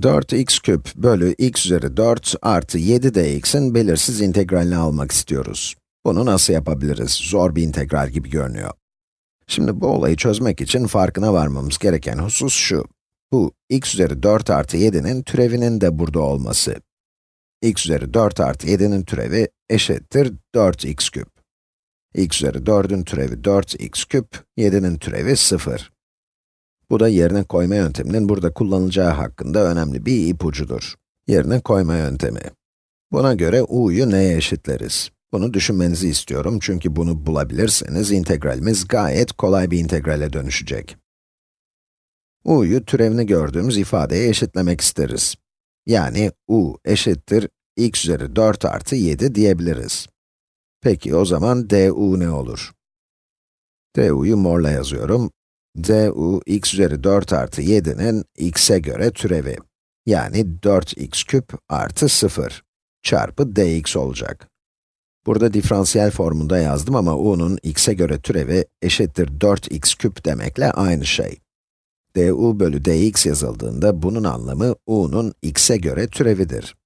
4x küp bölü x üzeri 4 artı 7 dx'in belirsiz integralini almak istiyoruz. Bunu nasıl yapabiliriz? Zor bir integral gibi görünüyor. Şimdi bu olayı çözmek için farkına varmamız gereken husus şu. Bu x üzeri 4 artı 7'nin türevinin de burada olması. x üzeri 4 artı 7'nin türevi eşittir 4x küp. x üzeri 4'ün türevi 4x küp, 7'nin türevi 0. Bu da yerine koyma yönteminin burada kullanılacağı hakkında önemli bir ipucudur. Yerine koyma yöntemi. Buna göre u'yu neye eşitleriz? Bunu düşünmenizi istiyorum çünkü bunu bulabilirseniz integralimiz gayet kolay bir integrale dönüşecek. u'yu türevini gördüğümüz ifadeye eşitlemek isteriz. Yani u eşittir x üzeri 4 artı 7 diyebiliriz. Peki o zaman du ne olur? du'yu morla yazıyorum du x üzeri 4 artı 7'nin x'e göre türevi. Yani 4x küp artı 0 çarpı dx olacak. Burada diferansiyel formunda yazdım ama u'nun x'e göre türevi eşittir 4x küp demekle aynı şey. du bölü dx yazıldığında bunun anlamı u'nun x'e göre türevidir.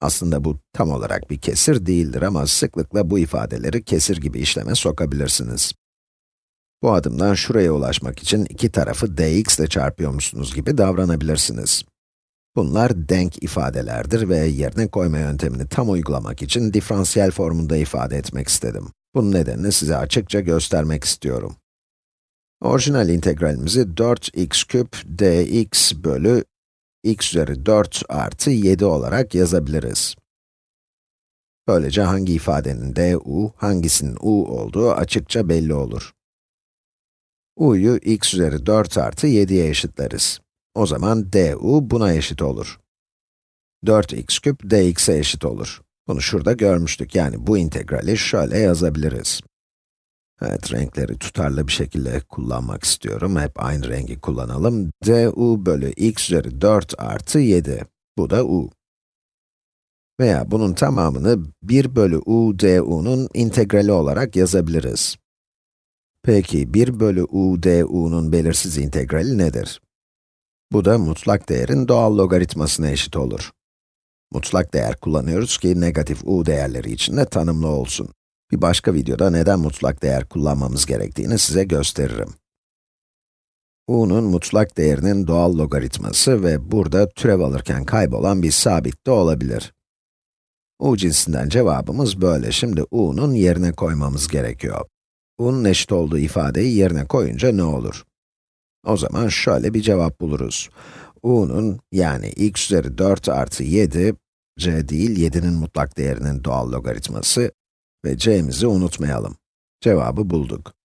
Aslında bu tam olarak bir kesir değildir ama sıklıkla bu ifadeleri kesir gibi işleme sokabilirsiniz. Bu adımdan şuraya ulaşmak için iki tarafı dx ile çarpıyormuşsunuz gibi davranabilirsiniz. Bunlar denk ifadelerdir ve yerine koyma yöntemini tam uygulamak için diferansiyel formunda ifade etmek istedim. Bunun nedenini size açıkça göstermek istiyorum. Orijinal integralimizi 4x küp dx bölü x üzeri 4 artı 7 olarak yazabiliriz. Böylece hangi ifadenin du, hangisinin u olduğu açıkça belli olur u'yu x üzeri 4 artı 7'ye eşitleriz. O zaman du buna eşit olur. 4x küp dx'e eşit olur. Bunu şurada görmüştük, yani bu integrali şöyle yazabiliriz. Evet, renkleri tutarlı bir şekilde kullanmak istiyorum. Hep aynı rengi kullanalım. du bölü x üzeri 4 artı 7. Bu da u. Veya bunun tamamını 1 bölü u du'nun integrali olarak yazabiliriz. Peki, 1 bölü u du'nun belirsiz integrali nedir? Bu da mutlak değerin doğal logaritmasına eşit olur. Mutlak değer kullanıyoruz ki negatif u değerleri için de tanımlı olsun. Bir başka videoda neden mutlak değer kullanmamız gerektiğini size gösteririm. u'nun mutlak değerinin doğal logaritması ve burada türev alırken kaybolan bir sabit de olabilir. u cinsinden cevabımız böyle. Şimdi u'nun yerine koymamız gerekiyor u'nun eşit olduğu ifadeyi yerine koyunca ne olur? O zaman şöyle bir cevap buluruz. u'nun yani x üzeri 4 artı 7, c değil 7'nin mutlak değerinin doğal logaritması ve c'mizi unutmayalım. Cevabı bulduk.